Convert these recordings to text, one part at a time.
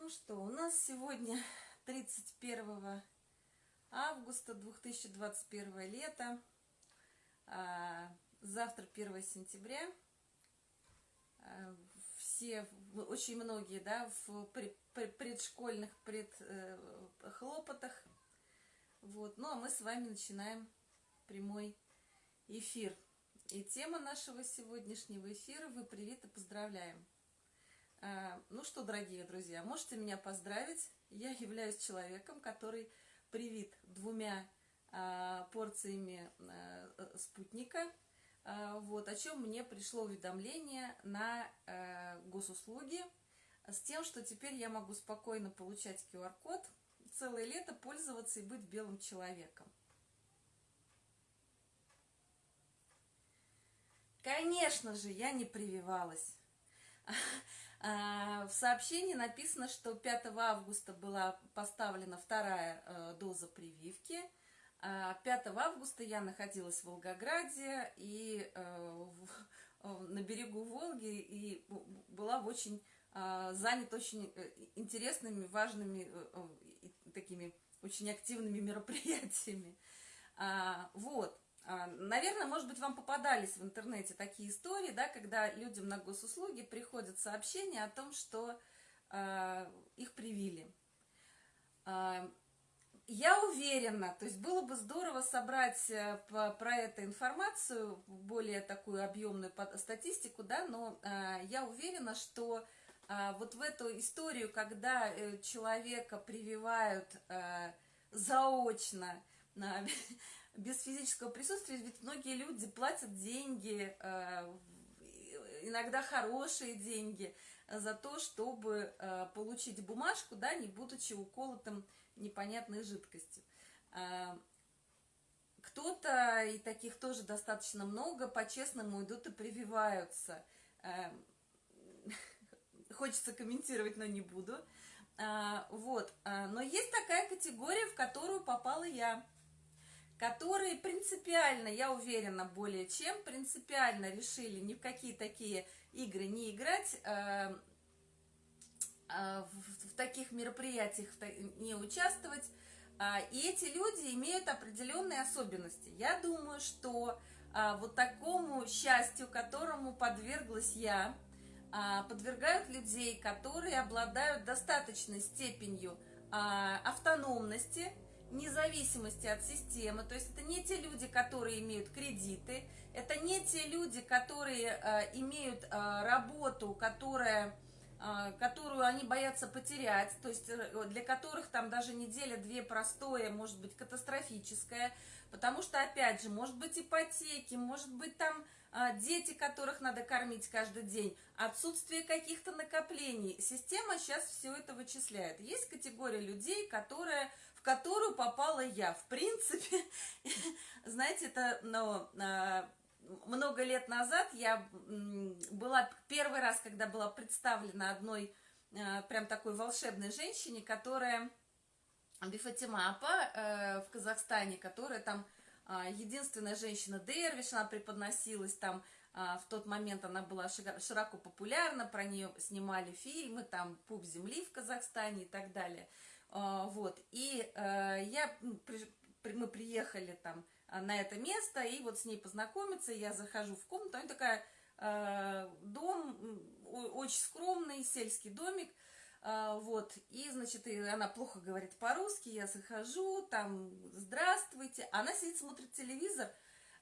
Ну что, у нас сегодня 31 августа 2021 лето. А, завтра 1 сентября. А, все, очень многие, да, в предшкольных предхлопотах. Э, вот. Ну, а мы с вами начинаем прямой эфир. И тема нашего сегодняшнего эфира «Вы привет и поздравляем». А, ну что, дорогие друзья, можете меня поздравить. Я являюсь человеком, который привит двумя а, порциями а, спутника. Вот, о чем мне пришло уведомление на госуслуги с тем, что теперь я могу спокойно получать QR-код, целое лето пользоваться и быть белым человеком. Конечно же, я не прививалась. А, в сообщении написано, что 5 августа была поставлена вторая э, доза прививки. 5 а, августа я находилась в Волгограде и э, на берегу Волги и была в очень а, занята очень э, интересными, важными, такими очень активными мероприятиями. Вот. А, наверное, может быть, вам попадались в интернете такие истории, да, когда людям на госуслуги приходят сообщения о том, что э, их привили. Э, я уверена, то есть было бы здорово собрать э, по, про эту информацию, более такую объемную статистику, да, но э, я уверена, что э, вот в эту историю, когда э, человека прививают э, заочно, без физического присутствия, ведь многие люди платят деньги, э, иногда хорошие деньги, за то, чтобы э, получить бумажку, да, не будучи уколотым непонятной жидкостью. Э, кто-то, и таких тоже достаточно много, по-честному идут и прививаются. Хочется комментировать, но не буду. Вот. Но есть такая категория, в которую попала я которые принципиально, я уверена, более чем принципиально решили ни в какие такие игры не играть, э, э, в, в таких мероприятиях не участвовать. Э, и эти люди имеют определенные особенности. Я думаю, что э, вот такому счастью, которому подверглась я, э, подвергают людей, которые обладают достаточной степенью автономности, независимости от системы, то есть это не те люди, которые имеют кредиты, это не те люди, которые э, имеют э, работу, которая, э, которую они боятся потерять, то есть э, для которых там даже неделя-две простое, может быть катастрофическое, потому что, опять же, может быть ипотеки, может быть там э, дети, которых надо кормить каждый день, отсутствие каких-то накоплений. Система сейчас все это вычисляет. Есть категория людей, которая в которую попала я. В принципе, знаете, это, ну, а, много лет назад я была первый раз, когда была представлена одной а, прям такой волшебной женщине, которая Бифатима Апа э, в Казахстане, которая там а, единственная женщина Дервиш, она преподносилась там, в тот момент она была широко популярна, про нее снимали фильмы, там «Пуп земли» в Казахстане и так далее – вот, и э, я, мы приехали там а, на это место, и вот с ней познакомиться, я захожу в комнату, она такая, э, дом очень скромный, сельский домик, а, вот, и, значит, она плохо говорит по-русски, я захожу, там, здравствуйте, она сидит, смотрит телевизор,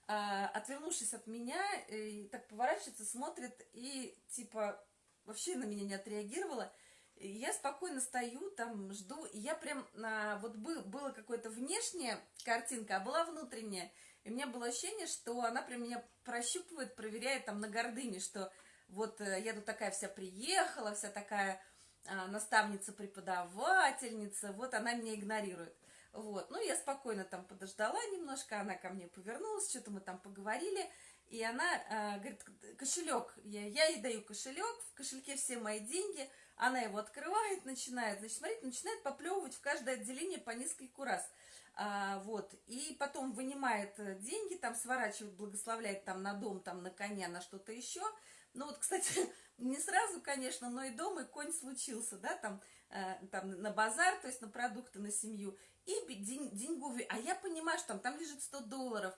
отвернувшись от меня, и так поворачивается, смотрит, и, типа, вообще на меня не отреагировала, я спокойно стою, там жду, и я прям, а, вот бы, была какая-то внешняя картинка, а была внутренняя. И у меня было ощущение, что она прям меня прощупывает, проверяет там на гордыне, что вот э, я тут такая вся приехала, вся такая а, наставница-преподавательница, вот она меня игнорирует. Вот, ну я спокойно там подождала немножко, она ко мне повернулась, что-то мы там поговорили, и она а, говорит, кошелек, я, я ей даю кошелек, в кошельке все мои деньги, она его открывает, начинает, значит, смотрите, начинает поплевывать в каждое отделение по нескольку раз. А, вот, и потом вынимает э, деньги, там сворачивает, благословляет там на дом, там на коня, на что-то еще, Ну вот, кстати, не сразу, конечно, но и дома и конь случился, да, там, э, там на базар, то есть на продукты, на семью, и день, деньговый, а я понимаю, что там, там лежит 100 долларов,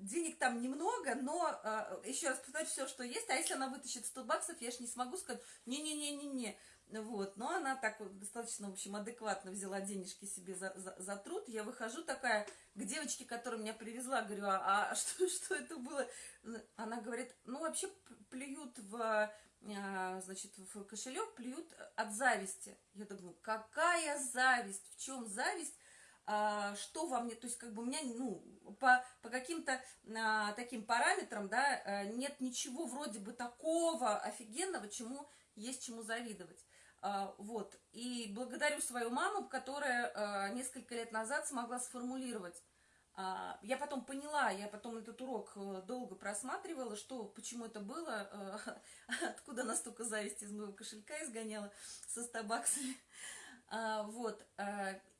денег там немного, но, а, еще раз повторю, все, что есть, а если она вытащит 100 баксов, я же не смогу сказать, не-не-не-не-не, вот, но она так достаточно, в общем, адекватно взяла денежки себе за, за, за труд. Я выхожу такая к девочке, которая меня привезла, говорю, а, а что, что это было? Она говорит, ну, вообще плюют в, а, значит, в кошелек, плюют от зависти. Я думаю, какая зависть? В чем зависть? А, что во мне, то есть как бы у меня, ну, по, по каким-то а, таким параметрам, да, а, нет ничего вроде бы такого офигенного, чему есть чему завидовать. А, вот. И благодарю свою маму, которая а, несколько лет назад смогла сформулировать. А, я потом поняла, я потом этот урок э, долго просматривала, что, почему это было, откуда настолько зависть из моего кошелька изгоняла со 100 баксами. Вот,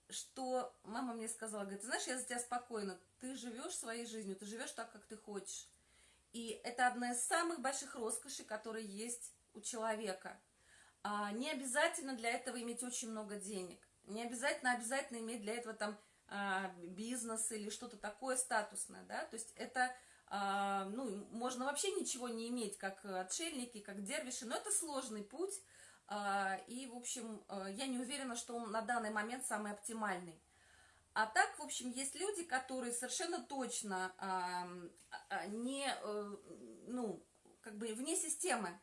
что мама мне сказала, говорит, знаешь, я за тебя спокойна, ты живешь своей жизнью, ты живешь так, как ты хочешь. И это одна из самых больших роскошей, которые есть у человека – а, не обязательно для этого иметь очень много денег. Не обязательно, обязательно иметь для этого там а, бизнес или что-то такое статусное, да, то есть это, а, ну, можно вообще ничего не иметь, как отшельники, как дервиши, но это сложный путь, и, в общем, а, я не уверена, что он на данный момент самый оптимальный. А так, в общем, есть люди, которые совершенно точно а, а, не, а, ну, как бы вне системы,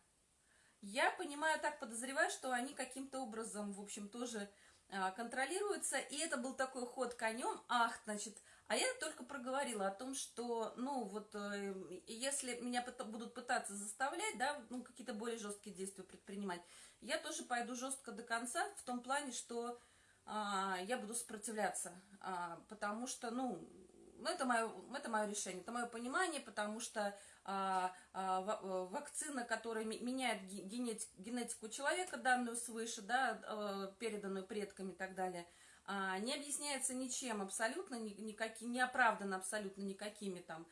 я понимаю, так подозреваю, что они каким-то образом, в общем, тоже а, контролируются. И это был такой ход конем. Ах, значит, а я только проговорила о том, что, ну, вот, э, если меня будут пытаться заставлять, да, ну, какие-то более жесткие действия предпринимать, я тоже пойду жестко до конца, в том плане, что а, я буду сопротивляться, а, потому что, ну, это мое, это мое решение, это мое понимание, потому что а, а, э, вакцина, которая меняет генетику человека, данную свыше, да, э, переданную предками и так далее, а, не объясняется ничем абсолютно, никаким, не оправдано абсолютно никакими там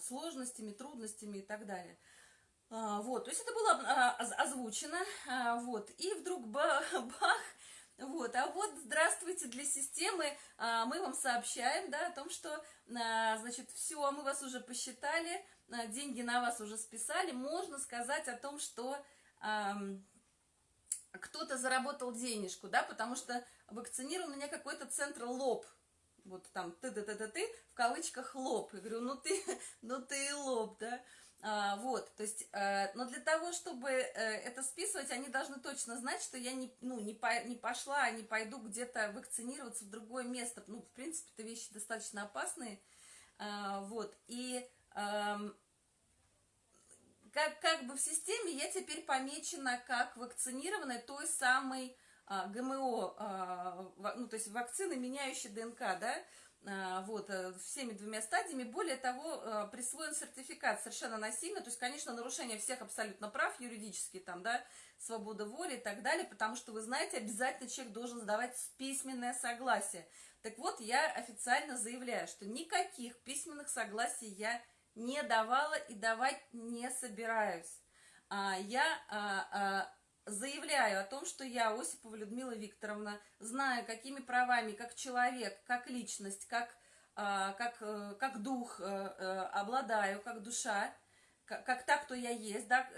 сложностями, трудностями и так далее. Вот, то есть это было озвучено, вот, и вдруг бах, вот, а вот здравствуйте для системы, мы вам сообщаем, да, о том, что, значит, все, мы вас уже посчитали, деньги на вас уже списали, можно сказать о том, что кто-то заработал денежку, да, потому что вакцинировал меня какой-то центр лоб, вот там ты-ты-ты-ты, в кавычках лоб. Я говорю, ну ты, ну ты и лоб, да. А, вот, то есть, э, но для того, чтобы э, это списывать, они должны точно знать, что я не, ну, не, по, не пошла, не пойду где-то вакцинироваться в другое место. Ну, в принципе, это вещи достаточно опасные. А, вот, и как, как бы в системе я теперь помечена как вакцинированная той самой а, ГМО, ну, то есть вакцины, меняющие ДНК, да, вот, э, всеми двумя стадиями. Более того, а, присвоен сертификат совершенно насильно, то есть, конечно, нарушение всех абсолютно прав юридически, там, да, свобода воли и так далее, потому что, вы знаете, обязательно человек должен сдавать письменное согласие. Так вот, я официально заявляю, что никаких письменных согласий я не давала и давать не собираюсь. А, я а, а, заявляю о том, что я, Осипова Людмила Викторовна, знаю, какими правами, как человек, как личность, как, как, э, как дух э, э, обладаю, как душа, как, как та, кто я есть, да,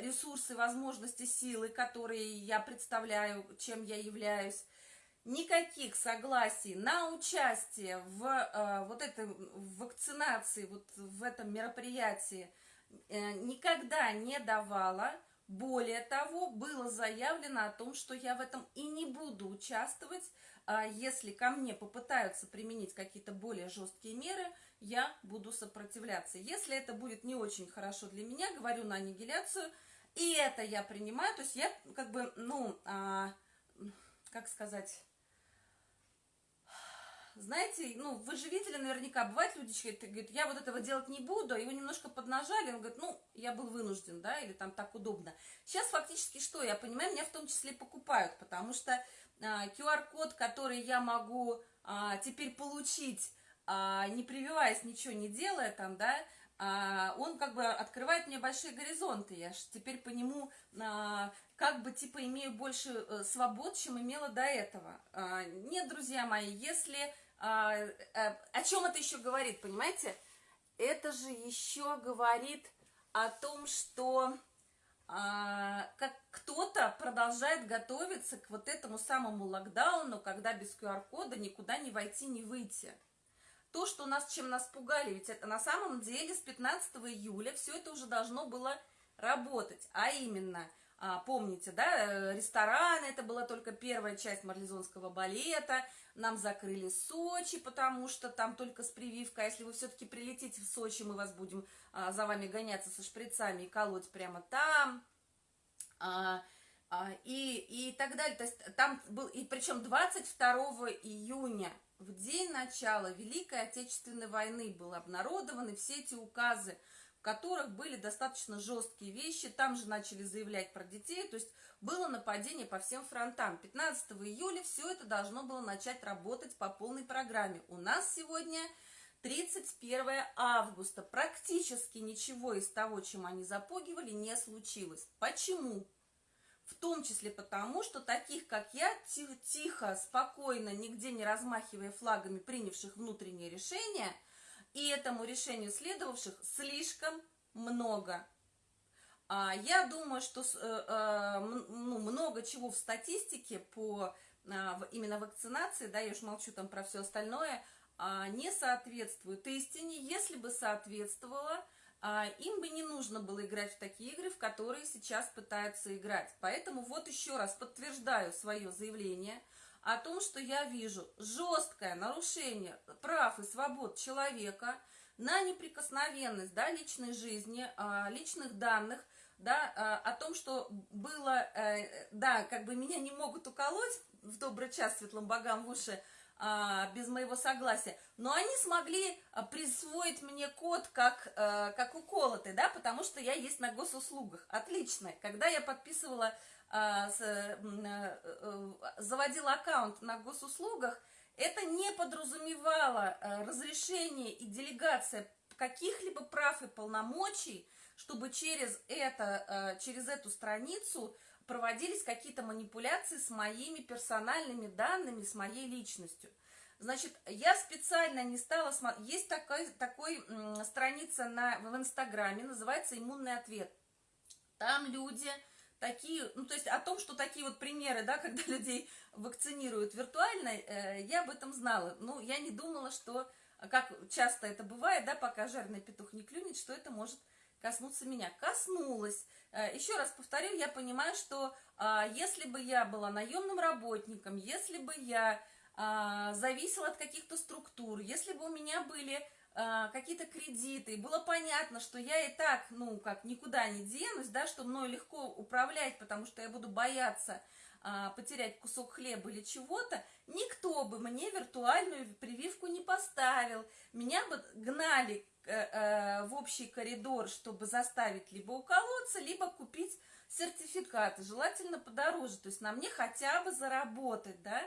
ресурсы, возможности, силы, которые я представляю, чем я являюсь, никаких согласий на участие в э, вот этой вакцинации, вот в этом мероприятии э, никогда не давала. Более того, было заявлено о том, что я в этом и не буду участвовать, а если ко мне попытаются применить какие-то более жесткие меры, я буду сопротивляться. Если это будет не очень хорошо для меня, говорю на аннигиляцию, и это я принимаю, то есть я как бы, ну, а, как сказать знаете, ну, вы же видели наверняка, бывает люди, говорят, я вот этого делать не буду, его немножко поднажали, он говорит, ну, я был вынужден, да, или там так удобно. Сейчас фактически что, я понимаю, меня в том числе покупают, потому что а, QR-код, который я могу а, теперь получить, а, не прививаясь, ничего не делая там, да, а, он как бы открывает мне большие горизонты. Я ж теперь по нему а, как бы типа имею больше э, свобод, чем имела до этого. А, нет, друзья мои, если... А, а, о чем это еще говорит, понимаете? Это же еще говорит о том, что а, как кто-то продолжает готовиться к вот этому самому локдауну, когда без QR-кода никуда не войти, не выйти. То, что нас, чем нас пугали, ведь это на самом деле с 15 июля все это уже должно было работать, а именно – помните, да, э, рестораны, это была только первая часть марлезонского балета, нам закрыли Сочи, потому что там только с прививкой, а если вы все-таки прилетите в Сочи, мы вас будем а, за вами гоняться со шприцами и колоть прямо там, а, а, и, и так далее, то есть там был, и причем 22 июня, в день начала Великой Отечественной войны были обнародованы все эти указы, которых были достаточно жесткие вещи, там же начали заявлять про детей, то есть было нападение по всем фронтам. 15 июля все это должно было начать работать по полной программе. У нас сегодня 31 августа. Практически ничего из того, чем они запугивали, не случилось. Почему? В том числе потому, что таких, как я, тихо, спокойно, нигде не размахивая флагами, принявших внутреннее решение – и этому решению следовавших слишком много. А, я думаю, что э, э, ну, много чего в статистике по а, именно вакцинации, да, я уж молчу там про все остальное, а, не соответствует истине. Если бы соответствовало, им бы не нужно было играть в такие игры, в которые сейчас пытаются играть. Поэтому вот еще раз подтверждаю свое заявление – о том, что я вижу жесткое нарушение прав и свобод человека на неприкосновенность да, личной жизни, а, личных данных, да, а, о том, что было, э, да, как бы меня не могут уколоть в добрый час светлым богам в уши, а, без моего согласия, но они смогли присвоить мне код как, э, как уколотый, да, потому что я есть на госуслугах. Отлично. Когда я подписывала заводила аккаунт на госуслугах, это не подразумевало э, разрешение и делегация каких-либо прав и полномочий, чтобы через, это, через эту страницу проводились какие-то манипуляции с моими персональными данными, с моей личностью. Значит, я специально не стала смотреть. Есть такой, такой страница на, в Инстаграме, называется «Иммунный ответ». Там люди такие, ну, то есть о том, что такие вот примеры, да, когда людей вакцинируют виртуально, э, я об этом знала. Ну, я не думала, что, как часто это бывает, да, пока жирный петух не клюнет, что это может коснуться меня. Коснулась. Э, еще раз повторю, я понимаю, что э, если бы я была наемным работником, если бы я э, зависела от каких-то структур, если бы у меня были а, какие-то кредиты, было понятно, что я и так, ну, как, никуда не денусь, да, что мной легко управлять, потому что я буду бояться а, потерять кусок хлеба или чего-то, никто бы мне виртуальную прививку не поставил, меня бы гнали э, э, в общий коридор, чтобы заставить либо уколоться, либо купить сертификаты, желательно подороже, то есть на мне хотя бы заработать, да,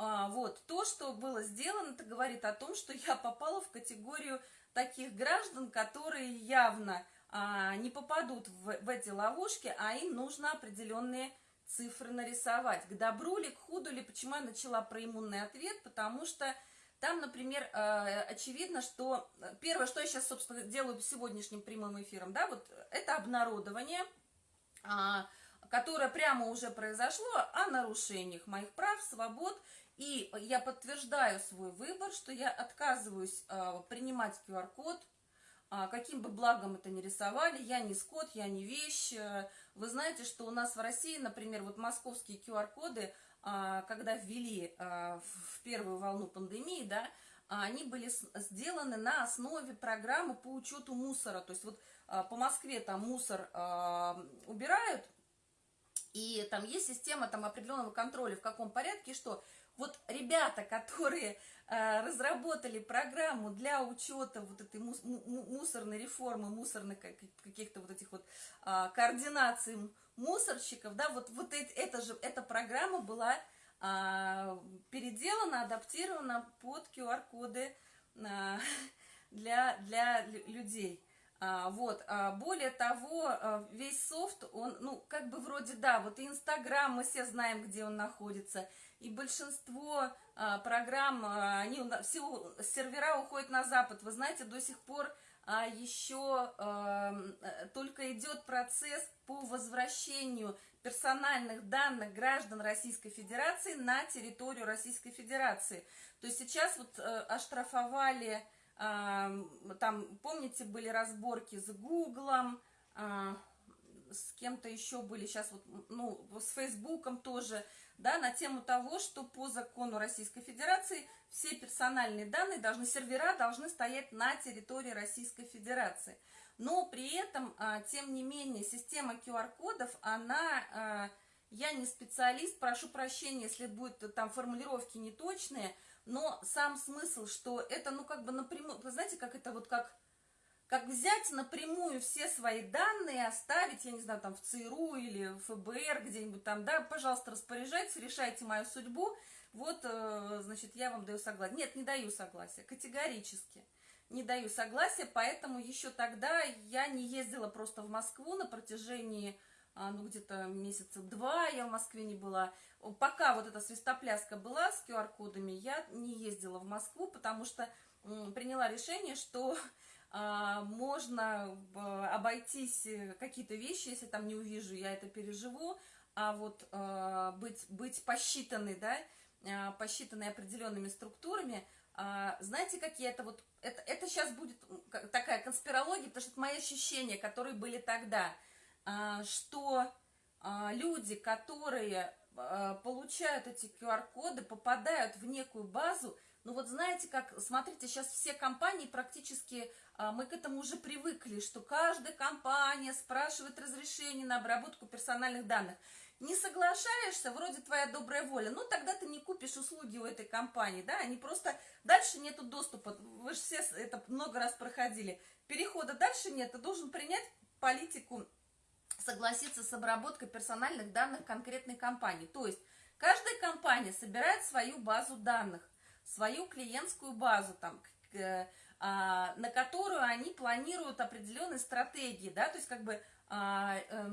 а, вот, то, что было сделано, это говорит о том, что я попала в категорию таких граждан, которые явно а, не попадут в, в эти ловушки, а им нужно определенные цифры нарисовать. К добру ли, к худу ли, почему я начала про иммунный ответ, потому что там, например, э, очевидно, что первое, что я сейчас, собственно, делаю сегодняшним прямым эфиром, да, вот это обнародование, а, которое прямо уже произошло о нарушениях моих прав, свобод, и я подтверждаю свой выбор, что я отказываюсь э, принимать QR-код, э, каким бы благом это ни рисовали, я не скот, я не вещь. Вы знаете, что у нас в России, например, вот московские QR-коды, э, когда ввели э, в первую волну пандемии, да, они были сделаны на основе программы по учету мусора. То есть вот э, по Москве там мусор э, убирают, и там есть система там определенного контроля, в каком порядке, что вот ребята, которые э, разработали программу для учета вот этой мус мусорной реформы, мусорных каких-то вот этих вот э, координаций мусорщиков, да, вот, вот это же, эта программа была э, переделана, адаптирована под QR-коды э, для, для людей. А, вот, а, более того, а, весь софт, он, ну, как бы вроде, да, вот и Инстаграм, мы все знаем, где он находится, и большинство а, программ, а, они, все сервера уходят на Запад, вы знаете, до сих пор еще а, только идет процесс по возвращению персональных данных граждан Российской Федерации на территорию Российской Федерации. То есть сейчас вот э, оштрафовали там, помните, были разборки с Гуглом, а, с кем-то еще были, сейчас вот, ну, с Фейсбуком тоже, да, на тему того, что по закону Российской Федерации все персональные данные должны, сервера должны стоять на территории Российской Федерации. Но при этом, а, тем не менее, система QR-кодов, она, а, я не специалист, прошу прощения, если будут там формулировки неточные, но сам смысл, что это, ну, как бы напрямую, вы знаете, как это вот как, как взять напрямую все свои данные, оставить, я не знаю, там в ЦРУ или в ФБР где-нибудь там, да, пожалуйста, распоряжайтесь, решайте мою судьбу, вот, э, значит, я вам даю согласие. Нет, не даю согласия, категорически не даю согласия, поэтому еще тогда я не ездила просто в Москву на протяжении ну, где-то месяца два я в Москве не была. Пока вот эта свистопляска была с QR-кодами, я не ездила в Москву, потому что приняла решение, что а, можно обойтись э, какие-то вещи, если там не увижу, я это переживу, а вот а, быть, быть посчитанной, да, а, посчитанной определенными структурами, а, знаете, какие это вот, это, это сейчас будет такая конспирология, потому что это мои ощущения, которые были тогда – а, что а, люди, которые а, получают эти QR-коды, попадают в некую базу, ну вот знаете, как, смотрите, сейчас все компании практически, мы к этому уже привыкли, что каждая компания спрашивает разрешение на обработку персональных данных. Не соглашаешься, вроде твоя добрая воля, ну тогда ты не купишь услуги у этой компании, да, они просто, дальше нету доступа, вы же все это много раз проходили, перехода дальше нет, ты должен принять политику согласиться с обработкой персональных данных конкретной компании. То есть каждая компания собирает свою базу данных, свою клиентскую базу, там, а, на которую они планируют определенные стратегии, да, то есть как бы а, э,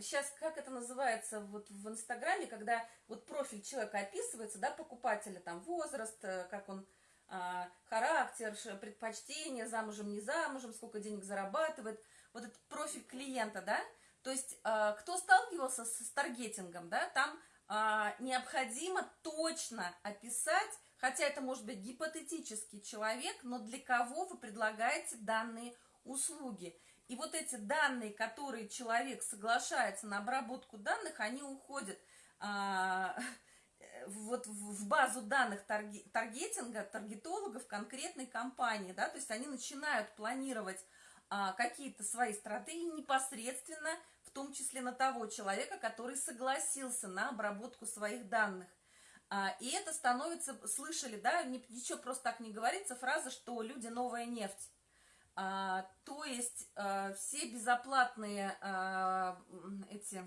сейчас как это называется вот в Инстаграме, когда вот профиль человека описывается, да, покупателя, там возраст, э, как он а, характер, предпочтения, замужем, не замужем, сколько денег зарабатывает, вот этот профиль клиента, да, то есть, э, кто сталкивался с, таргетингом, да, там э, необходимо точно описать, хотя это может быть гипотетический человек, но для кого вы предлагаете данные услуги. И вот эти данные, которые человек соглашается на обработку данных, они уходят а, вот в базу данных таргетинга, таргетологов конкретной компании, да, то есть они начинают планировать а, какие-то свои стратегии непосредственно, в том числе на того человека, который согласился на обработку своих данных. А, и это становится, слышали, да, ничего просто так не говорится, фраза, что люди новая нефть. А, то есть а, все безоплатные эти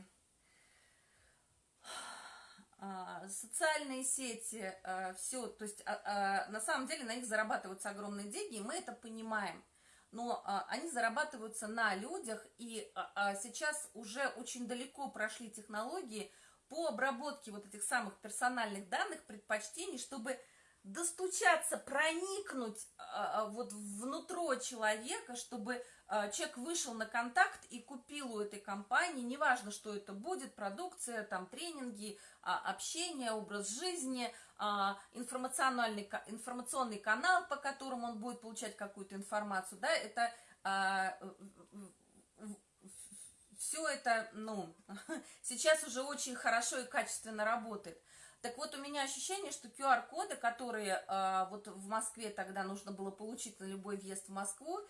социальные сети, все, то есть на самом деле на них зарабатываются огромные деньги, и мы это понимаем но а, они зарабатываются на людях, и а, а, сейчас уже очень далеко прошли технологии по обработке вот этих самых персональных данных, предпочтений, чтобы достучаться, проникнуть а, а, вот внутрь человека, чтобы человек вышел на контакт и купил у этой компании, неважно, что это будет, продукция, там, тренинги, а, общение, образ жизни, а, информационный, информационный канал, по которому он будет получать какую-то информацию, да, это а, все это, ну, сейчас уже очень хорошо и качественно работает. Так вот, у меня ощущение, что QR-коды, которые э, вот в Москве тогда нужно было получить на любой въезд в Москву, э,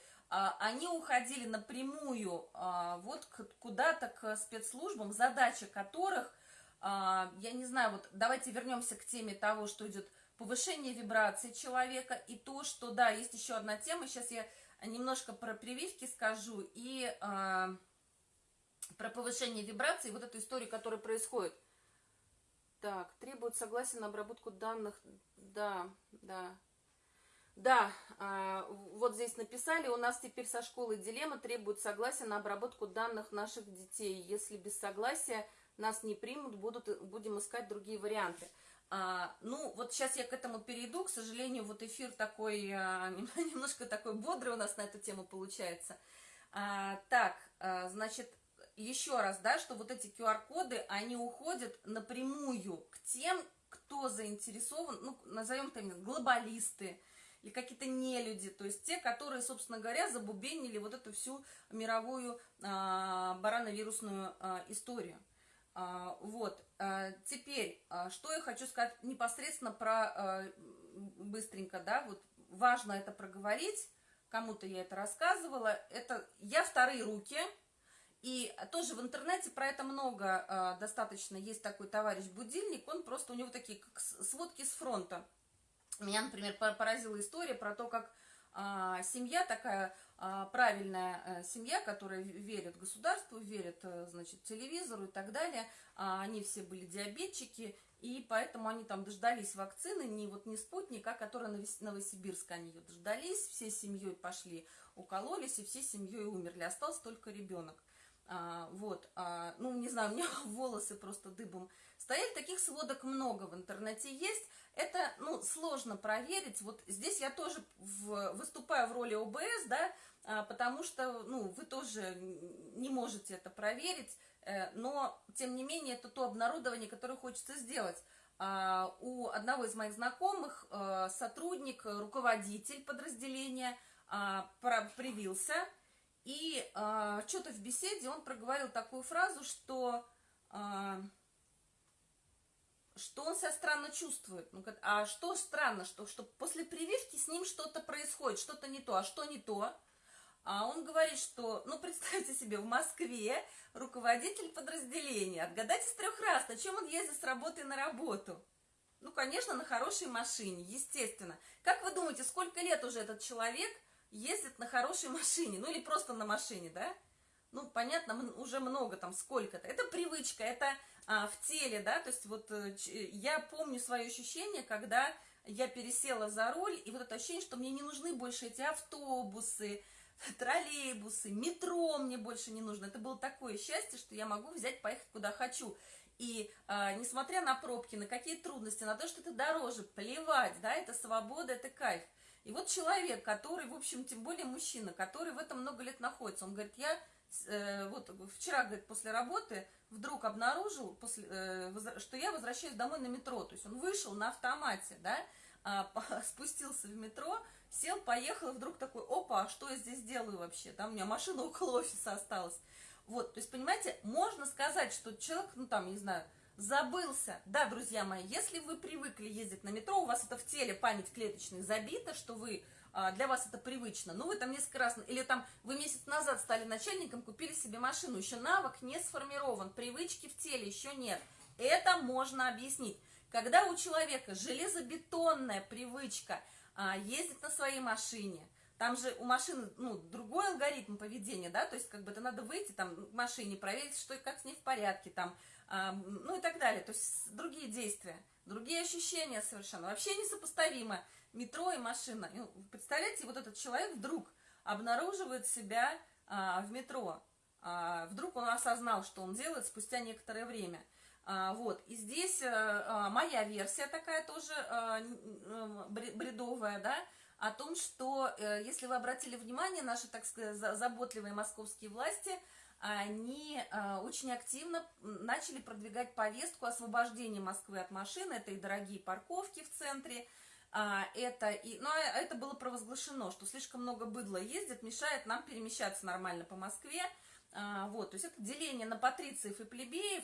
они уходили напрямую э, вот куда-то к спецслужбам, задача которых, э, я не знаю, вот давайте вернемся к теме того, что идет повышение вибрации человека, и то, что, да, есть еще одна тема, сейчас я немножко про прививки скажу, и э, про повышение вибрации, вот эту историю, которая происходит – так, требует согласия на обработку данных. Да, да. Да, а, вот здесь написали, у нас теперь со школы дилемма требует согласия на обработку данных наших детей. Если без согласия нас не примут, будут, будем искать другие варианты. А, ну, вот сейчас я к этому перейду. К сожалению, вот эфир такой, а, немножко такой бодрый у нас на эту тему получается. Так, значит, еще раз, да, что вот эти QR-коды, они уходят напрямую к тем, кто заинтересован, ну, назовем именно глобалисты, или какие-то нелюди, то есть те, которые, собственно говоря, забубенили вот эту всю мировую а, барановирусную а, историю. А, вот, а, теперь, а, что я хочу сказать непосредственно про, а, быстренько, да, вот важно это проговорить, кому-то я это рассказывала, это я вторые руки, и тоже в интернете про это много э, достаточно. Есть такой товарищ Будильник, он просто, у него такие как сводки с фронта. Меня, например, поразила история про то, как а, семья такая а, правильная а, семья, которая верит государству, верит, а, значит, телевизору и так далее. А, они все были диабетчики, и поэтому они там дождались вакцины, не вот не спутник, а которая Новосибирск, они ее дождались, все семьей пошли, укололись, и все семьей умерли. Остался только ребенок. А, вот, а, ну, не знаю, у меня волосы просто дыбом стоят. Таких сводок много в интернете есть. Это, ну, сложно проверить. Вот здесь я тоже в, выступаю в роли ОБС, да, а, потому что, ну, вы тоже не можете это проверить, э, но, тем не менее, это то обнародование, которое хочется сделать. А, у одного из моих знакомых э, сотрудник, руководитель подразделения а, привился, и что-то в беседе он проговорил такую фразу, что что он себя странно чувствует. Ну, а что странно, что, что после прививки с ним что-то происходит, что-то не то, а что не то? А он говорит, что, ну, представьте себе, в Москве руководитель подразделения, отгадайте с трех раз, на чем он ездит с работы на работу? Ну, конечно, на хорошей машине, естественно. Как вы думаете, сколько лет уже этот человек ездит на хорошей машине? Ну, или просто на машине, да? Ну, понятно, уже много там, сколько-то. Это привычка, это а, в теле, да, то есть вот э, я помню свое ощущение, когда я пересела за руль, и вот это ощущение, что мне не нужны больше эти автобусы, троллейбусы, метро мне больше не нужно. Это было такое счастье, что я могу взять, поехать куда хочу. И а, несмотря на пробки, на какие трудности, на то, что это дороже, плевать, да, это свобода, это кайф. И вот человек, который, в общем, тем более мужчина, который в этом много лет находится, он говорит, я э, вот вчера, говорит, после работы вдруг обнаружил, после, э, что я возвращаюсь домой на метро. То есть он вышел на автомате, да, э, спустился в метро, сел, поехал, и вдруг такой, опа, а что я здесь делаю вообще? Там у меня машина около офиса осталась. Вот, то есть, понимаете, можно сказать, что человек, ну там, не знаю, забылся. Да, друзья мои, если вы привыкли ездить на метро, у вас это в теле память клеточная забита, что вы а, для вас это привычно, ну вы там несколько раз, или там вы месяц назад стали начальником, купили себе машину, еще навык не сформирован, привычки в теле еще нет. Это можно объяснить. Когда у человека железобетонная привычка а, ездить на своей машине, там же у машины, ну, другой алгоритм поведения, да, то есть, как бы, это надо выйти, там, к машине, проверить, что и как с ней в порядке, там, ну, и так далее, то есть, другие действия, другие ощущения совершенно, вообще несопоставимо метро и машина. И, представляете, вот этот человек вдруг обнаруживает себя а, в метро. А, вдруг он осознал, что он делает спустя некоторое время. А, вот, и здесь а, моя версия такая тоже а, бредовая, да, о том, что, а, если вы обратили внимание, наши, так сказать, заботливые московские власти, они а, очень активно начали продвигать повестку освобождения Москвы от машин, это и дорогие парковки в центре, а, это, и, ну, а это было провозглашено, что слишком много быдла ездит, мешает нам перемещаться нормально по Москве. А, вот, то есть это деление на патрициев и плебеев,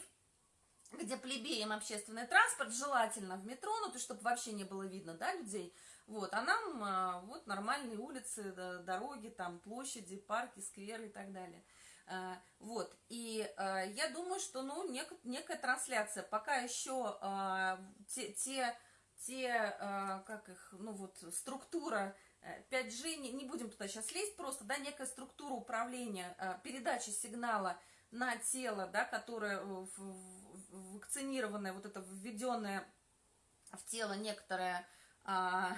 где плебеям общественный транспорт, желательно в метро, ну, то чтобы вообще не было видно, да, людей, вот, а нам а, вот нормальные улицы, дороги, там, площади, парки, скверы и так далее. А, вот, и а, я думаю, что, ну, нек некая трансляция, пока еще те, те те, э, как их, ну вот, структура 5G, э, не, будем туда сейчас лезть, просто, да, некая структура управления, э, передачи сигнала на тело, да, которое вакцинированное, вот это введенное в тело некоторое, а,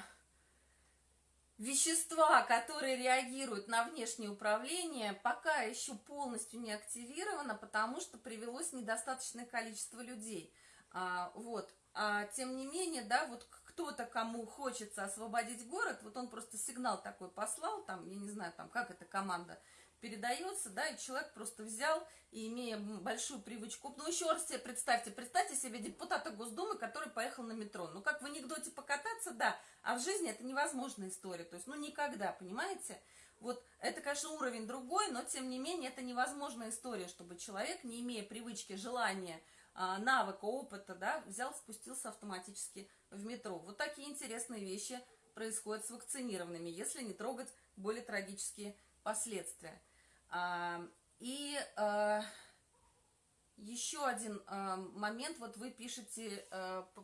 вещества, которые реагируют на внешнее управление, пока еще полностью не активировано, потому что привелось недостаточное количество людей. А, вот. А, тем не менее, да, вот кто-то, кому хочется освободить город, вот он просто сигнал такой послал, там, я не знаю, там, как эта команда передается, да, и человек просто взял, и имея большую привычку, ну, еще раз себе представьте, представьте себе депутата Госдумы, который поехал на метро, ну, как в анекдоте покататься, да, а в жизни это невозможная история, то есть, ну, никогда, понимаете, вот это, конечно, уровень другой, но, тем не менее, это невозможная история, чтобы человек, не имея привычки, желания, а, навыка, опыта, да, взял, спустился автоматически в метро. Вот такие интересные вещи происходят с вакцинированными, если не трогать более трагические последствия. А, и а, еще один а, момент, вот вы пишете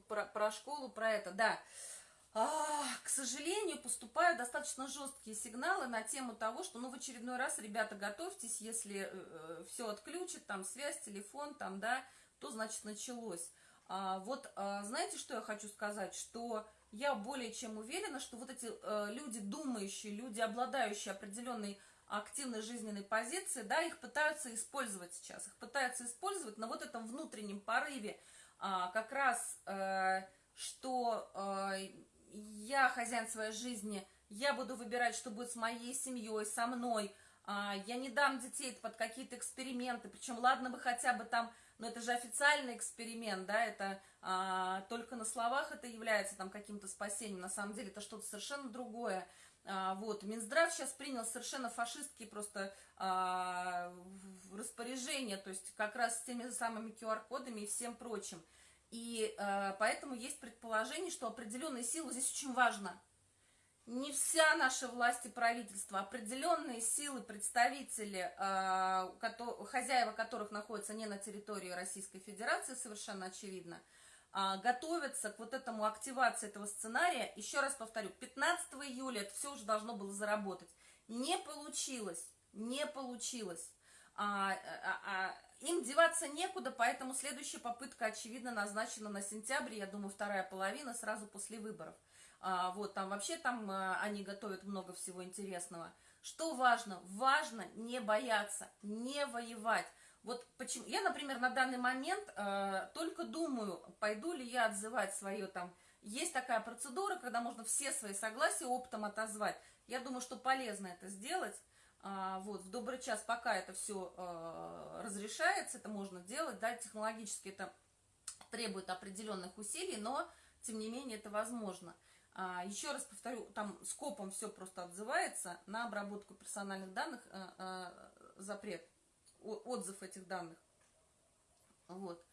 про, про школу, про это, да. К сожалению, поступают достаточно жесткие сигналы на тему того, что, ну, в очередной раз, ребята, готовьтесь, если э, э все отключат, там, связь, телефон, там, да, то, значит, началось. А, вот, а, знаете, что я хочу сказать? Что я более чем уверена, что вот эти а, люди, думающие, люди, обладающие определенной активной жизненной позиции, да, их пытаются использовать сейчас, их пытаются использовать на вот этом внутреннем порыве, а, как раз, а, что а, я хозяин своей жизни, я буду выбирать, что будет с моей семьей, со мной, а, я не дам детей под какие-то эксперименты, причем, ладно бы хотя бы там, но это же официальный эксперимент, да, это а, только на словах это является там каким-то спасением, на самом деле это что-то совершенно другое, вот, Минздрав сейчас принял совершенно фашистские просто а, распоряжения, то есть как раз с теми самыми QR-кодами и всем прочим. И а, поэтому есть предположение, что определенные силы здесь очень важно. Не вся наша власть и правительство, определенные силы, представители, а, хозяева которых находятся не на территории Российской Федерации, совершенно очевидно – а, готовятся к вот этому активации этого сценария. Еще раз повторю, 15 июля это все уже должно было заработать. Не получилось, не получилось. А, а, а, им деваться некуда, поэтому следующая попытка, очевидно, назначена на сентябрь, я думаю, вторая половина, сразу после выборов. А, вот, там вообще там а, они готовят много всего интересного. Что важно? Важно не бояться, не воевать. Вот почему я, например, на данный момент э, только думаю, пойду ли я отзывать свое там. Есть такая процедура, когда можно все свои согласия оптом отозвать. Я думаю, что полезно это сделать. А, вот, в добрый час, пока это все э, разрешается, это можно делать, да, технологически это требует определенных усилий, но, тем не менее, это возможно. А, еще раз повторю, там скопом все просто отзывается, на обработку персональных данных э, э, запрет отзыв этих данных. Вот.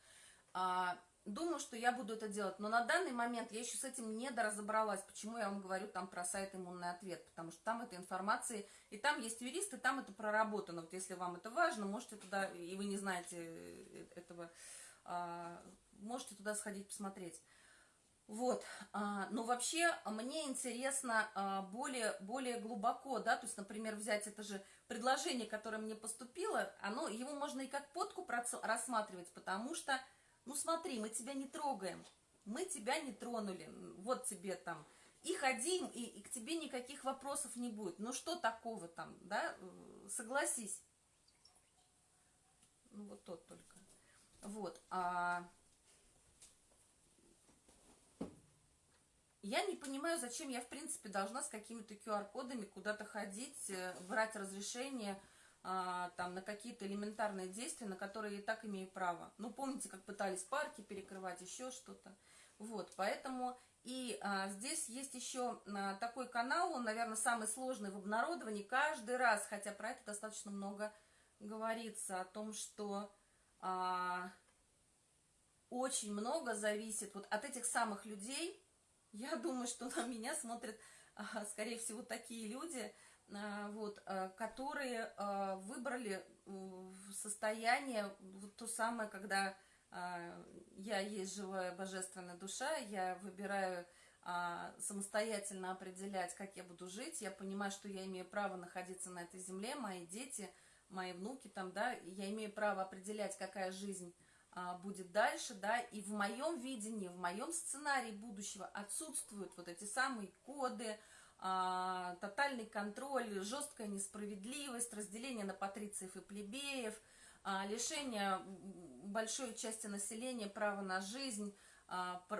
А, думаю, что я буду это делать. Но на данный момент я еще с этим не доразобралась. Почему я вам говорю там про сайт «Иммунный ответ». Потому что там эта информация, и там есть юристы, там это проработано. Вот если вам это важно, можете туда, и вы не знаете э, этого, а, можете туда сходить посмотреть. Вот, а, но вообще мне интересно а, более, более глубоко, да, то есть, например, взять это же предложение, которое мне поступило, оно, его можно и как подкуп рассматривать, потому что, ну смотри, мы тебя не трогаем, мы тебя не тронули, вот тебе там, и ходим, и, и к тебе никаких вопросов не будет, ну что такого там, да, согласись. Ну вот тот только. Вот, а... Я не понимаю, зачем я, в принципе, должна с какими-то QR-кодами куда-то ходить, э, брать разрешение а, там, на какие-то элементарные действия, на которые я и так имею право. Ну, помните, как пытались парки перекрывать, еще что-то. Вот, поэтому и а, здесь есть еще а, такой канал, он, наверное, самый сложный в обнародовании. Каждый раз, хотя про это достаточно много говорится, о том, что а, очень много зависит вот от этих самых людей, я думаю, что на меня смотрят, а, скорее всего, такие люди, а, вот, а, которые выбрали состояние, вот то самое, когда я есть живая божественная душа, я выбираю самостоятельно определять, как я буду жить, я понимаю, что я имею право находиться на этой земле, мои дети, мои внуки там, да, я имею право определять, какая жизнь а, будет дальше, да, и в моем видении, в моем сценарии будущего отсутствуют вот эти самые коды, а, тотальный контроль, жесткая несправедливость, разделение на патрициев и плебеев, а, лишение большой части населения права на жизнь,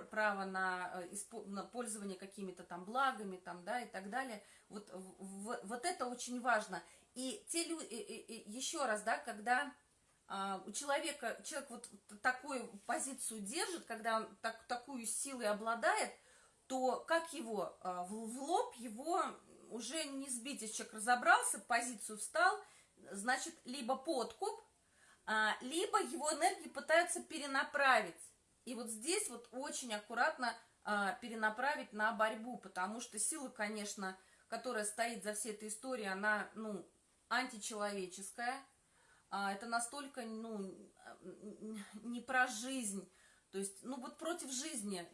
право на, э, на пользование какими-то там благами там, да, и так далее. Вот, в, вот это очень важно. И те люди, еще раз, да, когда у человека, человек вот такую позицию держит, когда он так, такую силой обладает, то как его а, в, в лоб его уже не сбить, если человек разобрался, позицию встал, значит, либо подкуп, а, либо его энергии пытаются перенаправить. И вот здесь вот очень аккуратно перенаправить на борьбу, потому что сила, конечно, которая стоит за всей этой историей, она, ну, античеловеческая, а, это настолько, ну, не про жизнь, то есть, ну, вот против жизни,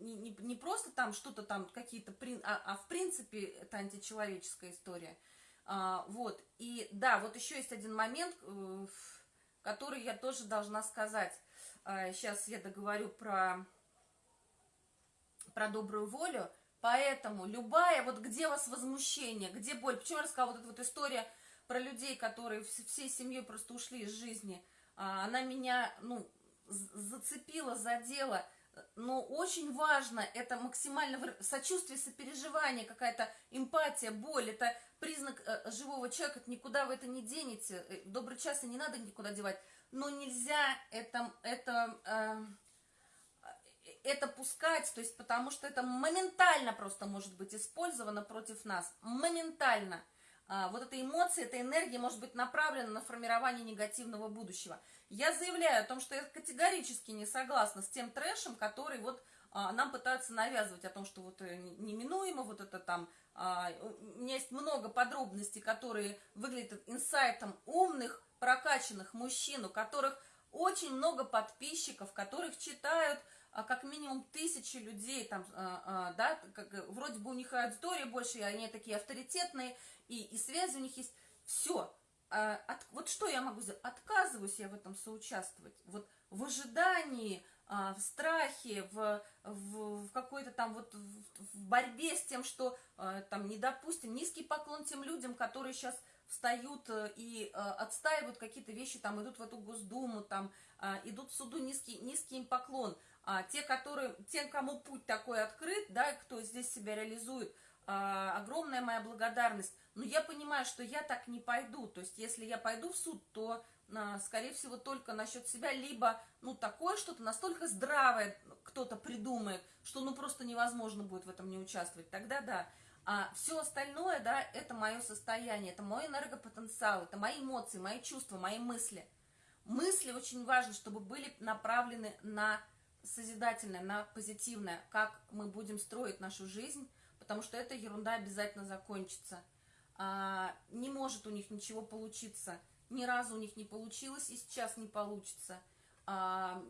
не, не, не просто там что-то там, какие-то, а, а в принципе это античеловеческая история. А, вот, и да, вот еще есть один момент, э, который я тоже должна сказать. А, сейчас я договорю про, про добрую волю. Поэтому любая, вот где у вас возмущение, где боль, почему я рассказала вот эта вот история про людей, которые всей семьей просто ушли из жизни, а, она меня, ну, зацепила, задела, но очень важно, это максимально сочувствие, сопереживание, какая-то эмпатия, боль, это признак э, живого человека, никуда вы это не денете, э, добрый час и не надо никуда девать, но нельзя это, это, э, это пускать, то есть потому что это моментально просто может быть использовано против нас, моментально. А, вот эта эмоция, эта энергия может быть направлена на формирование негативного будущего. Я заявляю о том, что я категорически не согласна с тем трэшем, который вот а, нам пытаются навязывать о том, что вот э, неминуемо, вот это там, а, у меня есть много подробностей, которые выглядят инсайтом умных, прокачанных мужчин, у которых очень много подписчиков, которых читают как минимум тысячи людей, там, а, а, да, как, вроде бы у них аудитория больше, и они такие авторитетные, и, и связи у них есть. Все. А, от, вот что я могу сделать? Отказываюсь я в этом соучаствовать. Вот в ожидании, а, в страхе, в, в, в какой-то там вот в, в борьбе с тем, что а, там не допустим, низкий поклон тем людям, которые сейчас встают э, и а, отстаивают какие-то вещи, там идут в эту Госдуму, там а, идут в суду, низкий, низкий им поклон. А, те, которые, тем, кому путь такой открыт, да, кто здесь себя реализует, а, огромная моя благодарность. Но я понимаю, что я так не пойду. То есть, если я пойду в суд, то, а, скорее всего, только насчет себя, либо, ну, такое что-то настолько здравое кто-то придумает, что, ну, просто невозможно будет в этом не участвовать. Тогда да. А все остальное, да, это мое состояние, это мой энергопотенциал, это мои эмоции, мои чувства, мои мысли. Мысли очень важно, чтобы были направлены на созидательное, на позитивное, как мы будем строить нашу жизнь, потому что эта ерунда обязательно закончится. А, не может у них ничего получиться. Ни разу у них не получилось и сейчас не получится. А,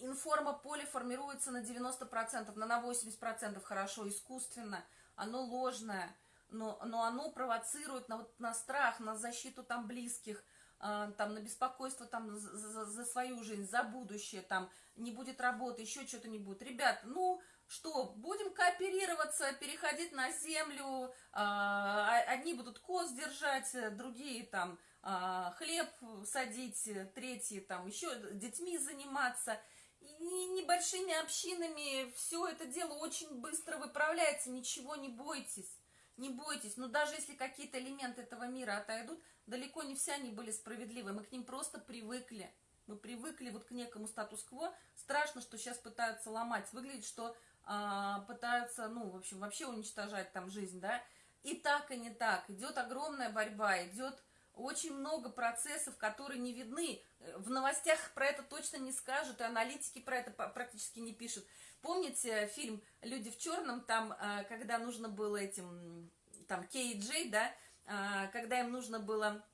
информополе формируется на 90%, на, на 80% хорошо, искусственно. Оно ложное, но, но оно провоцирует на, на страх, на защиту там близких, там, на беспокойство там, за, за, свою жизнь, за будущее, там, не будет работы, еще что-то не будет. Ребят, ну, что, будем кооперироваться, переходить на землю, а, одни будут коз держать, другие там а, хлеб садить, третьи там еще детьми заниматься. И небольшими общинами все это дело очень быстро выправляется, ничего не бойтесь. Не бойтесь, но даже если какие-то элементы этого мира отойдут, далеко не все они были справедливы, мы к ним просто привыкли. Мы привыкли вот к некому статус-кво. Страшно, что сейчас пытаются ломать. Выглядит, что а, пытаются, ну, в общем, вообще уничтожать там жизнь, да. И так, и не так. Идет огромная борьба, идет очень много процессов, которые не видны. В новостях про это точно не скажут, и аналитики про это практически не пишут. Помните фильм «Люди в черном», там, а, когда нужно было этим, там, Кей и Джей, да, а, когда им нужно было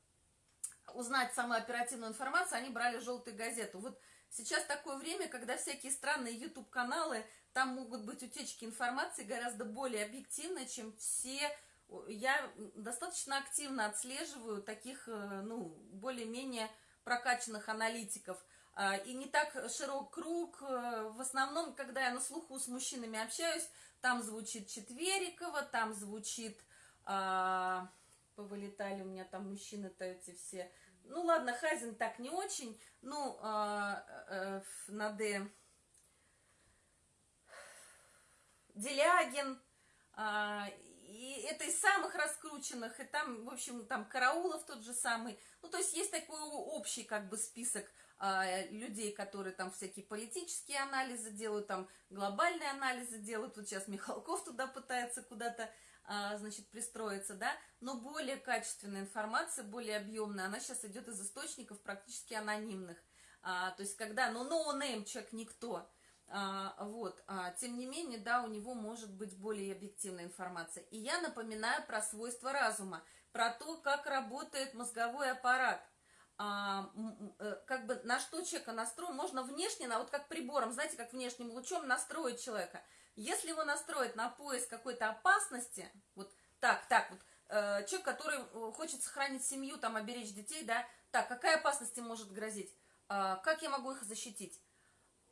узнать самую оперативную информацию, они брали желтую газету. Вот сейчас такое время, когда всякие странные YouTube-каналы, там могут быть утечки информации гораздо более объективные, чем все... Я достаточно активно отслеживаю таких, э, ну, более-менее прокачанных аналитиков. А, и не так широк круг. Э, в основном, когда я на слуху с мужчинами общаюсь, там звучит Четверикова, там звучит... А, повылетали у меня там мужчины-то эти все. Ну ладно, Хазин так не очень. Ну, а, а, на Д... Делягин, а, и это из самых раскрученных, и там, в общем, там Караулов тот же самый. Ну, то есть есть такой общий как бы список людей, которые там всякие политические анализы делают, там глобальные анализы делают. Вот сейчас Михалков туда пытается куда-то, а, значит, пристроиться, да. Но более качественная информация, более объемная, она сейчас идет из источников практически анонимных. А, то есть когда, ну, no человек никто. А, вот, а, тем не менее, да, у него может быть более объективная информация. И я напоминаю про свойства разума, про то, как работает мозговой аппарат а, э, как бы на что человека настроить, можно внешне, на, вот как прибором, знаете, как внешним лучом настроить человека. Если его настроить на поиск какой-то опасности, вот так, так, вот, э, человек, который э, хочет сохранить семью, там, оберечь детей, да, так, какая опасность им может грозить, э, как я могу их защитить?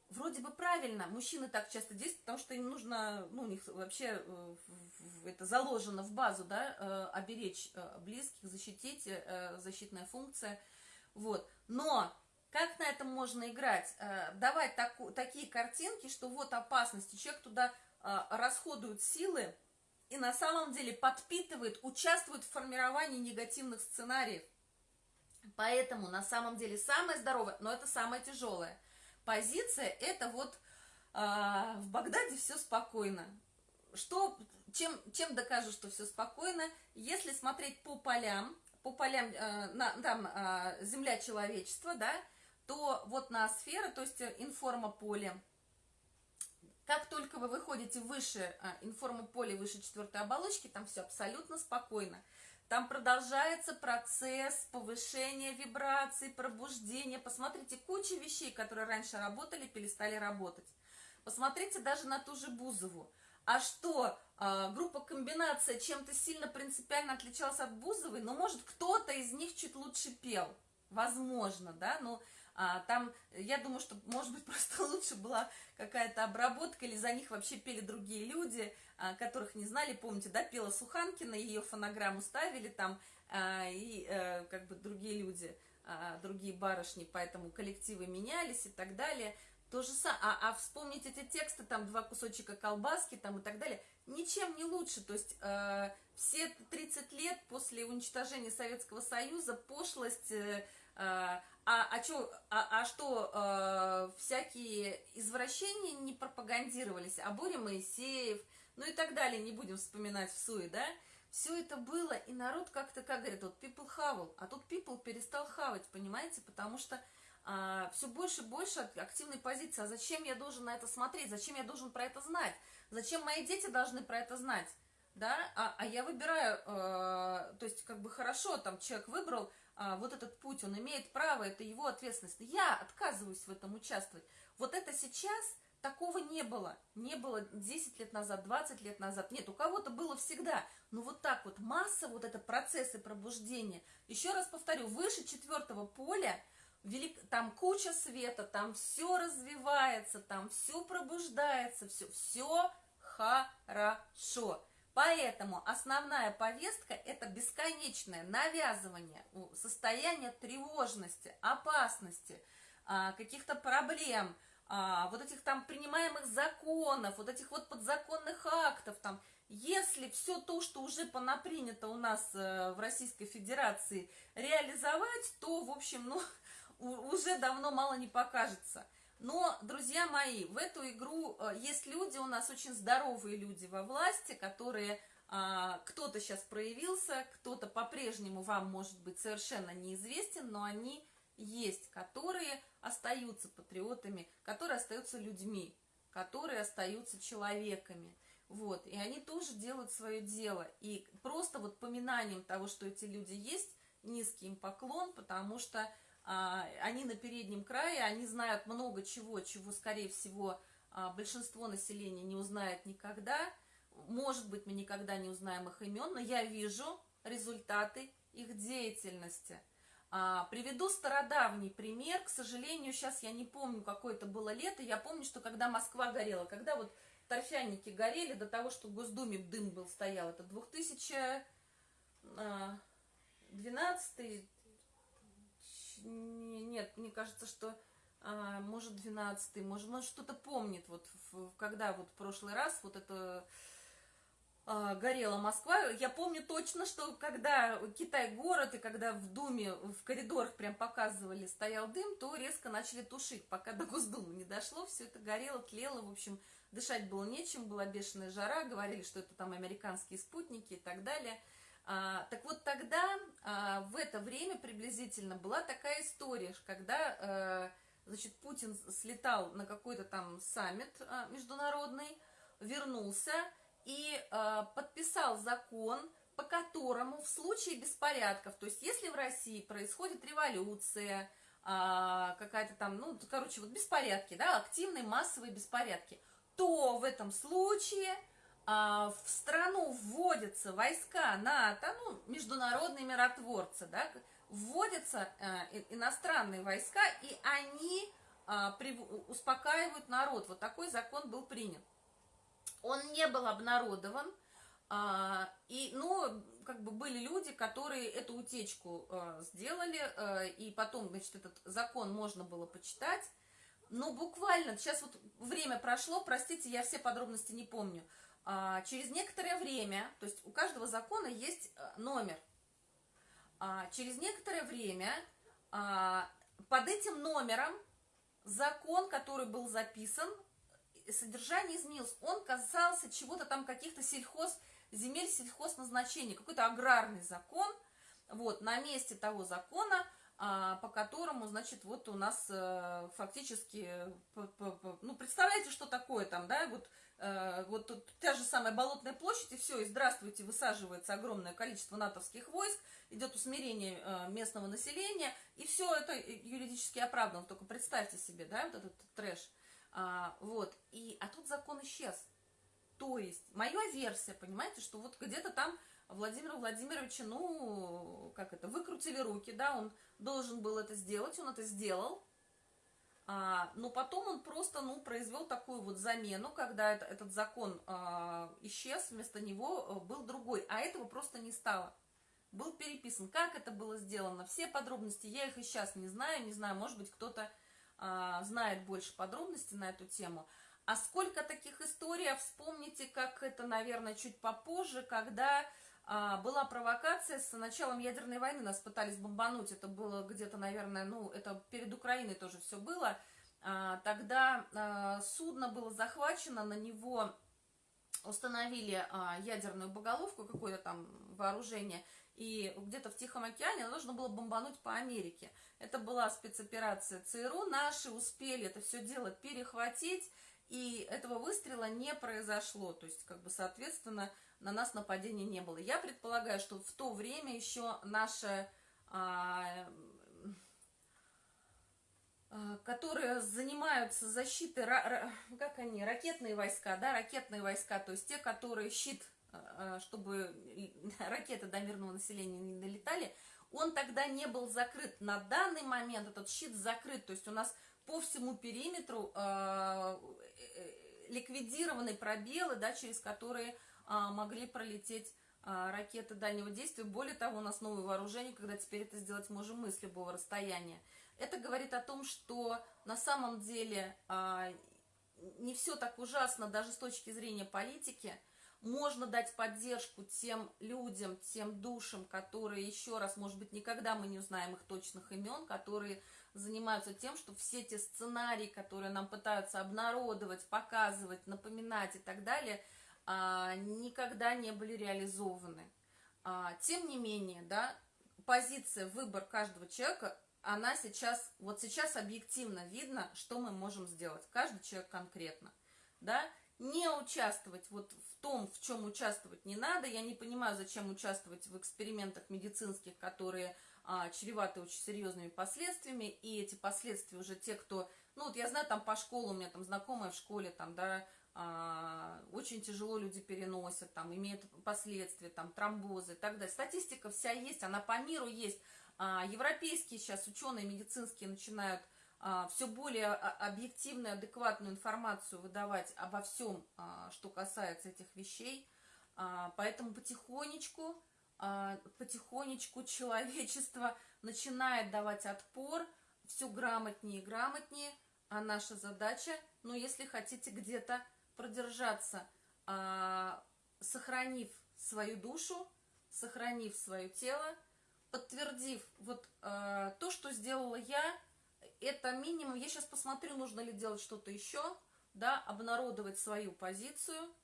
Вроде бы правильно, мужчины так часто действуют, потому что им нужно, ну, у них вообще э, это заложено в базу, да, э, оберечь э, близких, защитить, э, защитная функция – вот. Но как на этом можно играть? Э, давать таку, такие картинки, что вот опасность, и человек туда э, расходует силы и на самом деле подпитывает, участвует в формировании негативных сценариев. Поэтому на самом деле самое здоровое, но это самое тяжелое. Позиция это вот э, в Багдаде все спокойно. Что, чем, чем докажу, что все спокойно? Если смотреть по полям, по полям, э, на, там э, земля человечества, да, то вот на сфера, то есть э, информополе, как только вы выходите выше э, информополя, выше четвертой оболочки, там все абсолютно спокойно. Там продолжается процесс повышения вибраций, пробуждения. Посмотрите, куча вещей, которые раньше работали, перестали работать. Посмотрите даже на ту же Бузову. А что, группа комбинация чем-то сильно принципиально отличалась от Бузовой? Но, может, кто-то из них чуть лучше пел. Возможно, да, но а, там, я думаю, что, может быть, просто лучше была какая-то обработка, или за них вообще пели другие люди, а, которых не знали, помните, да, пела Суханкина, ее фонограмму ставили там, а, и а, как бы другие люди, а, другие барышни, поэтому коллективы менялись и так далее. То же самое, а, а вспомнить эти тексты, там два кусочка колбаски там и так далее, ничем не лучше. То есть э, все 30 лет после уничтожения Советского Союза пошлость, э, э, а, а, чё, а, а что, э, всякие извращения не пропагандировались, а Боря Моисеев, ну и так далее, не будем вспоминать в суе, да? Все это было, и народ как-то, как говорят, вот people хавал, а тут people перестал хавать, понимаете, потому что а, все больше и больше активной позиции. А зачем я должен на это смотреть? Зачем я должен про это знать? Зачем мои дети должны про это знать? Да, а, а я выбираю, э, то есть как бы хорошо, там человек выбрал э, вот этот путь, он имеет право, это его ответственность. Я отказываюсь в этом участвовать. Вот это сейчас такого не было. Не было 10 лет назад, 20 лет назад. Нет, у кого-то было всегда. Но вот так вот масса, вот это процессы пробуждения. Еще раз повторю, выше четвертого поля велик, там куча света, там все развивается, там все пробуждается, все, все хорошо. Поэтому основная повестка – это бесконечное навязывание состояния тревожности, опасности, а, каких-то проблем, а, вот этих там принимаемых законов, вот этих вот подзаконных актов, там, если все то, что уже понапринято у нас э, в Российской Федерации, реализовать, то, в общем, ну, уже давно мало не покажется. Но, друзья мои, в эту игру э, есть люди, у нас очень здоровые люди во власти, которые а, кто-то сейчас проявился, кто-то по-прежнему вам может быть совершенно неизвестен, но они есть, которые остаются патриотами, которые остаются людьми, которые остаются человеками. Вот, и они тоже делают свое дело. И просто вот поминанием того, что эти люди есть, низкий им поклон, потому что они на переднем крае, они знают много чего, чего, скорее всего, а, большинство населения не узнает никогда. Может быть, мы никогда не узнаем их имен, но я вижу результаты их деятельности. А, приведу стародавний пример, к сожалению, сейчас я не помню, какое это было лето, я помню, что когда Москва горела, когда вот торфяники горели до того, что в Госдуме дым был, стоял, это 2012, нет, мне кажется, что а, может 12 может, может что-то помнит, вот когда вот в прошлый раз вот это а, горела Москва. Я помню точно, что когда Китай город, и когда в Думе, в коридорах прям показывали, стоял дым, то резко начали тушить, пока до Госдумы не дошло, все это горело, тлело, в общем, дышать было нечем, была бешеная жара, говорили, что это там американские спутники и так далее. А, так вот тогда, а, в это время приблизительно, была такая история, когда, а, значит, Путин слетал на какой-то там саммит а, международный, вернулся, и э, подписал закон, по которому в случае беспорядков, то есть если в России происходит революция, э, какая-то там, ну, короче, вот беспорядки, да, активные массовые беспорядки, то в этом случае э, в страну вводятся войска НАТО, ну, международные миротворцы, да, вводятся э, иностранные войска, и они э, при, успокаивают народ. Вот такой закон был принят. Он не был обнародован, а, и, ну, как бы были люди, которые эту утечку а, сделали, а, и потом, значит, этот закон можно было почитать. Ну, буквально, сейчас вот время прошло, простите, я все подробности не помню. А, через некоторое время, то есть у каждого закона есть а, номер. А, через некоторое время а, под этим номером закон, который был записан, содержание изменилось. Он касался чего-то там, каких-то сельхоз, земель сельхозназначения, какой-то аграрный закон. Вот, на месте того закона, по которому, значит, вот у нас а, фактически, ну, представляете, что такое там, да, вот, вот тут та же самая Болотная площадь, и все, и здравствуйте, высаживается огромное количество натовских войск, идет усмирение а, местного населения, и все это юридически оправдано, только представьте себе, да, вот этот трэш. А, вот, и, а тут закон исчез. То есть, моя версия, понимаете, что вот где-то там Владимира Владимировича, ну, как это, выкрутили руки, да, он должен был это сделать, он это сделал, но потом он просто, ну, произвел такую вот замену, когда это, этот закон а, исчез, вместо него э, был другой, а этого просто не стало. Был переписан. Как это было сделано? Все подробности, я их и сейчас не знаю, не знаю, может быть, кто-то а, знает больше подробностей на эту тему. А сколько таких историй, а вспомните, как это, наверное, чуть попозже, когда а, была провокация с началом ядерной войны, нас пытались бомбануть, это было где-то, наверное, ну, это перед Украиной тоже все было, а, тогда а, судно было захвачено, на него установили а, ядерную боголовку, какое-то там вооружение, и где-то в Тихом океане нужно было бомбануть по Америке. Это была спецоперация ЦРУ, наши успели это все дело перехватить, и этого выстрела не произошло, то есть, как бы, соответственно, на нас нападения не было. Я предполагаю, что в то время еще наша а, а, которые занимаются защитой, как они, ракетные войска, да, ракетные войска, то есть те, которые щит а, чтобы ракеты до мирного населения не долетали, он тогда не был закрыт. На данный момент этот щит закрыт, то есть у нас по всему периметру э, ликвидированы пробелы, да, через которые э, могли пролететь э, ракеты дальнего действия. Более того, у нас новое вооружение, когда теперь это сделать можем мы с любого расстояния. Это говорит о том, что на самом деле э, не все так ужасно даже с точки зрения политики – можно дать поддержку тем людям, тем душам, которые, еще раз, может быть, никогда мы не узнаем их точных имен, которые занимаются тем, что все те сценарии, которые нам пытаются обнародовать, показывать, напоминать и так далее, а, никогда не были реализованы. А, тем не менее, да, позиция, выбор каждого человека, она сейчас, вот сейчас объективно видно, что мы можем сделать, каждый человек конкретно, да, не участвовать вот в том, в чем участвовать не надо. Я не понимаю, зачем участвовать в экспериментах медицинских, которые а, чреваты очень серьезными последствиями, и эти последствия уже те, кто, ну вот я знаю, там по школе, у меня там знакомая в школе, там, да, а, очень тяжело люди переносят, там, имеют последствия, там, тромбозы и так далее. Статистика вся есть, она по миру есть. А, европейские сейчас ученые медицинские начинают а, все более объективную, адекватную информацию выдавать обо всем, а, что касается этих вещей. А, поэтому потихонечку, а, потихонечку человечество начинает давать отпор, все грамотнее и грамотнее, а наша задача, ну, если хотите где-то продержаться, а, сохранив свою душу, сохранив свое тело, подтвердив вот то, что сделала я, это минимум, я сейчас посмотрю, нужно ли делать что-то еще, да, обнародовать свою позицию,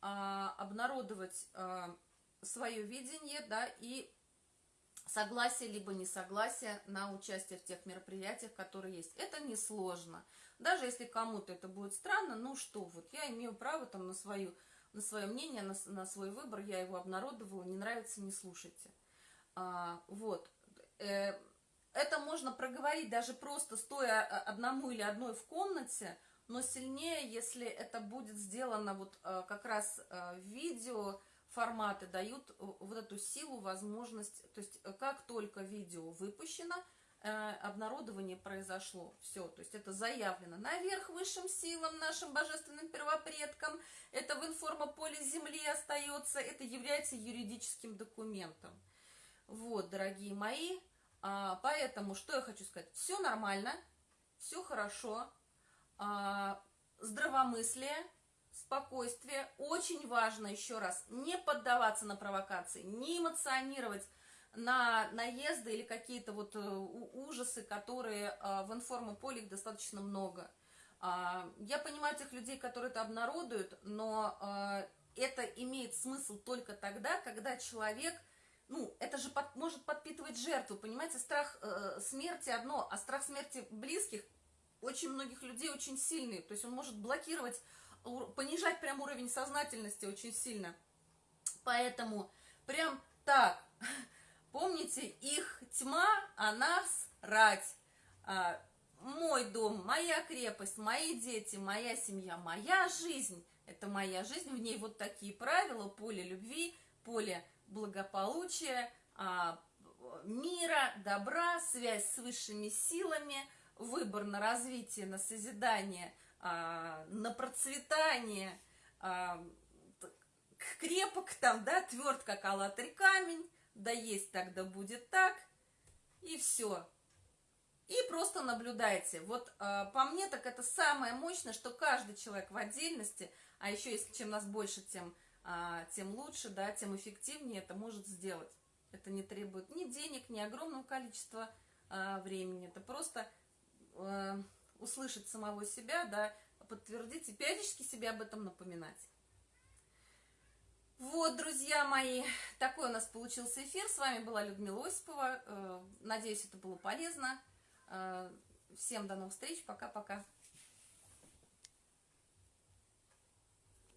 обнародовать свое видение, да, и согласие либо несогласие на участие в тех мероприятиях, которые есть. Это несложно. Даже если кому-то это будет странно, ну что, вот я имею право там на, свою, на свое мнение, на, на свой выбор, я его обнародовала, не нравится, не слушайте. А, вот. Э, это можно проговорить даже просто стоя одному или одной в комнате, но сильнее, если это будет сделано вот э, как раз э, видео, форматы дают вот эту силу, возможность, то есть э, как только видео выпущено, э, обнародование произошло, все, то есть это заявлено наверх высшим силам, нашим божественным первопредкам, это в информополе Земли остается, это является юридическим документом. Вот, дорогие мои, а, поэтому что я хочу сказать, все нормально, все хорошо, а, здравомыслие, спокойствие. Очень важно, еще раз, не поддаваться на провокации, не эмоционировать на наезды или какие-то вот э, ужасы, которые э, в информополе их достаточно много. А, я понимаю тех людей, которые это обнародуют, но э, это имеет смысл только тогда, когда человек, ну, это же под, может подпитывать жертву, понимаете, страх смерти одно, а страх смерти близких очень многих людей очень сильный, то есть он может блокировать понижать прям уровень сознательности очень сильно. Поэтому прям так, помните, их тьма, а нас рать. А, мой дом, моя крепость, мои дети, моя семья, моя жизнь. Это моя жизнь, в ней вот такие правила, поле любви, поле благополучия, а, мира, добра, связь с высшими силами, выбор на развитие, на созидание – а, на процветание, а, крепок там, да, тверд, как алатырь камень, да есть тогда будет так, и все. И просто наблюдайте. Вот а, по мне, так это самое мощное, что каждый человек в отдельности, а еще если чем нас больше, тем, а, тем лучше, да, тем эффективнее это может сделать. Это не требует ни денег, ни огромного количества а, времени. Это просто... А, услышать самого себя, да, подтвердить и периодически себе об этом напоминать. Вот, друзья мои, такой у нас получился эфир. С вами была Людмила Осипова. Э, надеюсь, это было полезно. Э, всем до новых встреч. Пока-пока.